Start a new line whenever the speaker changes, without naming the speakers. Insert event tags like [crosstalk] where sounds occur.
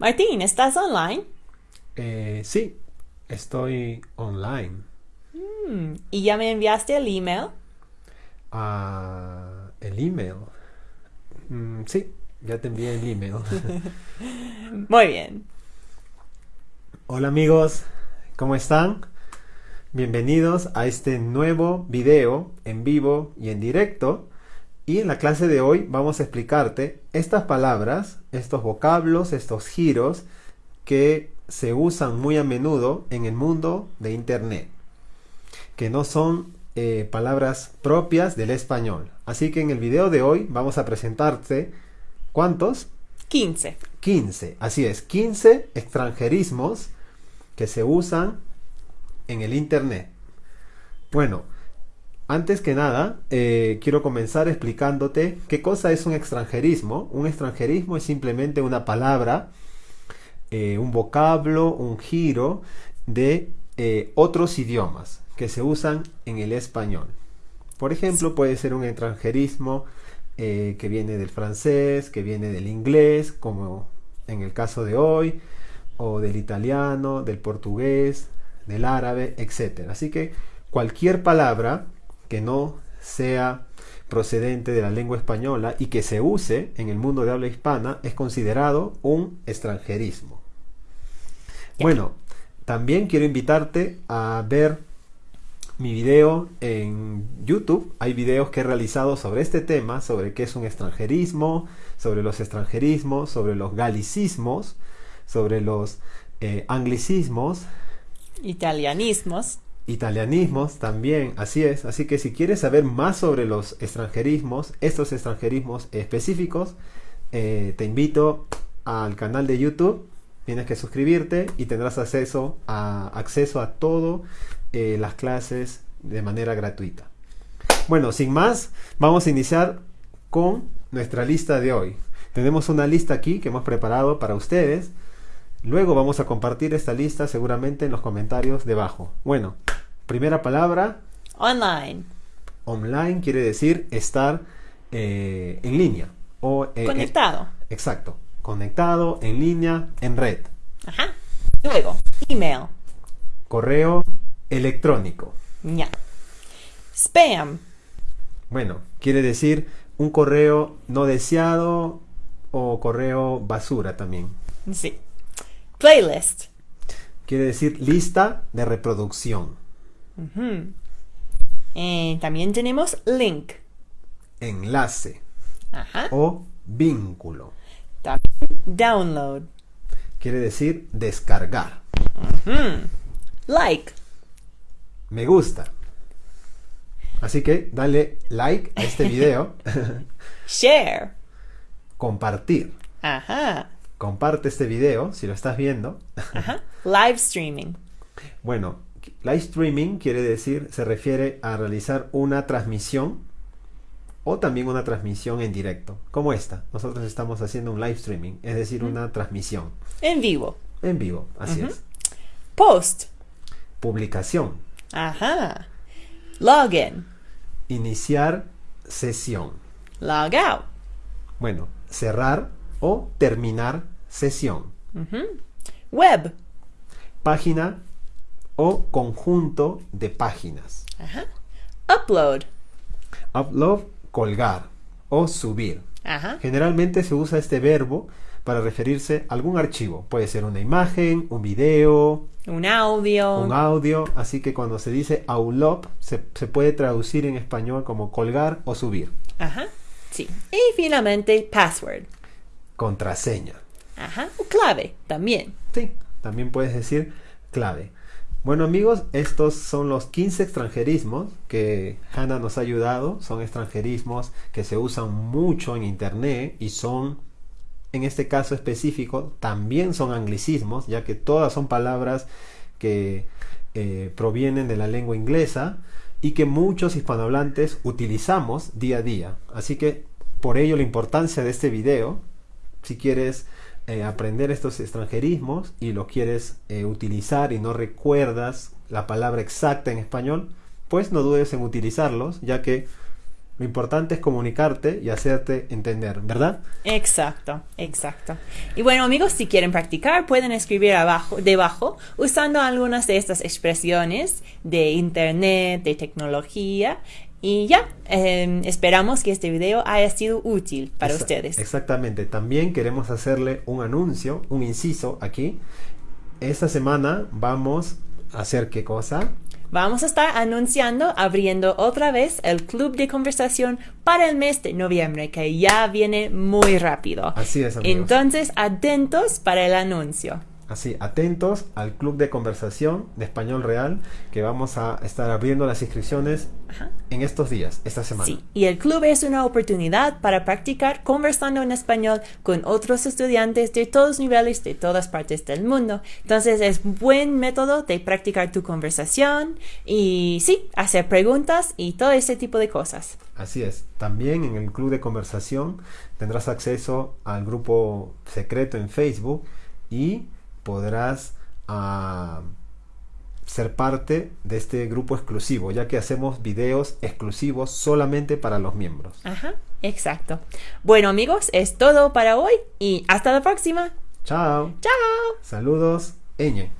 Martín, ¿estás online?
Eh, sí, estoy online.
Mm, ¿Y ya me enviaste el email?
Ah, el email. Mm, sí, ya te envié el email. [laughs]
Muy bien.
Hola amigos, ¿cómo están? Bienvenidos a este nuevo video en vivo y en directo. Y en la clase de hoy vamos a explicarte estas palabras, estos vocablos, estos giros que se usan muy a menudo en el mundo de Internet, que no son eh, palabras propias del español. Así que en el video de hoy vamos a presentarte, ¿cuántos?
15.
15, así es, 15 extranjerismos que se usan en el Internet. Bueno, antes que nada, eh, quiero comenzar explicándote qué cosa es un extranjerismo. Un extranjerismo es simplemente una palabra, eh, un vocablo, un giro de eh, otros idiomas que se usan en el español. Por ejemplo, puede ser un extranjerismo que viene del francés, que viene del inglés, como en el caso de hoy, o del italiano, del portugués, del árabe, etc. Así que cualquier palabra que no sea procedente de la lengua española y que se use en el mundo de habla hispana es considerado un extranjerismo. Bueno, también quiero invitarte a ver mi video en YouTube. Hay videos que he realizado sobre este tema, sobre qué es un extranjerismo, sobre los extranjerismos, sobre los galicismos, sobre los eh, anglicismos,
Italianismos.
Italianismos también, así es. Así que si quieres saber más sobre los extranjerismos, estos extranjerismos específicos, eh, te invito al canal de YouTube. Tienes que suscribirte y tendrás acceso a, acceso a todas eh, las clases de manera gratuita. Bueno, sin más, vamos a iniciar con nuestra lista de hoy. Tenemos una lista aquí que hemos preparado para ustedes Luego vamos a compartir esta lista seguramente en los comentarios debajo. Bueno, primera palabra.
Online.
Online quiere decir estar eh, en línea. O,
eh, Conectado.
exacto. Conectado, en línea, en red.
Ajá. Luego, email.
Correo electrónico.
Ya. Spam.
Bueno, quiere decir un correo no deseado o correo basura también.
Sí. Playlist.
Quiere decir lista de reproducción.
Eh, también tenemos link.
Enlace.
Ajá.
O vínculo.
También download.
Quiere decir descargar.
Like.
Me gusta. Así que dale like a este video. [laughs]
Share.
Compartir.
Ajá
comparte este video si lo estás viendo.
Live streaming.
Bueno, live streaming quiere decir, se refiere a realizar una transmisión o también una transmisión en directo, como esta. Nosotros estamos haciendo un live streaming, es decir, una transmisión.
En vivo.
En vivo, así es.
Post.
Publicación.
Ajá. Login.
Iniciar sesión.
Log out.
Bueno, cerrar o terminar sesión.
Web.
Página o conjunto de páginas.
Upload.
Upload, colgar o subir. Generalmente se usa este verbo para referirse a algún archivo. Puede ser una imagen, un video,
un audio.
Un audio. Así que cuando se dice upload, se, se puede traducir en español como colgar o subir.
Ajá. Sí. Y finalmente, password.
Contraseña.
Ajá, o clave también.
Sí, también puedes decir clave. Bueno amigos, estos son los 15 extranjerismos que Hannah nos ha ayudado. Son extranjerismos que se usan mucho en Internet y son, en este caso específico, también son anglicismos, ya que todas son palabras que eh, provienen de la lengua inglesa y que muchos hispanohablantes utilizamos día a día. Así que por ello la importancia de este video si quieres eh, aprender estos extranjerismos y lo quieres eh, utilizar y no recuerdas la palabra exacta en español, pues no dudes en utilizarlos, ya que Lo importante es comunicarte y hacerte entender, ¿verdad?
Exacto, exacto. Y bueno amigos, si quieren practicar, pueden escribir abajo, debajo, usando algunas de estas expresiones de internet, de tecnología. Y ya, eh, esperamos que este video haya sido útil para ustedes.
Exactamente. También queremos hacerle un anuncio, un inciso aquí. Esta semana vamos a hacer qué cosa?
Vamos a estar anunciando, abriendo otra vez el club de conversación para el mes de noviembre, que ya viene muy rápido.
Así es, amigos.
Entonces, atentos para el anuncio.
Así, atentos al club de conversación de español real que vamos a estar abriendo las inscripciones
Ajá.
en estos días, esta semana.
Sí, y el club es una oportunidad para practicar conversando en español con otros estudiantes de todos niveles, de todas partes del mundo. Entonces es buen método de practicar tu conversación y sí, hacer preguntas y todo ese tipo de cosas.
Así es. También en el club de conversación tendrás acceso al grupo secreto en Facebook y podrás ah, ser parte de este grupo exclusivo, ya que hacemos videos exclusivos solamente para los miembros.
Ajá, exacto. Bueno amigos, es todo para hoy y hasta la próxima.
Chao.
Chao.
Saludos. Eñe.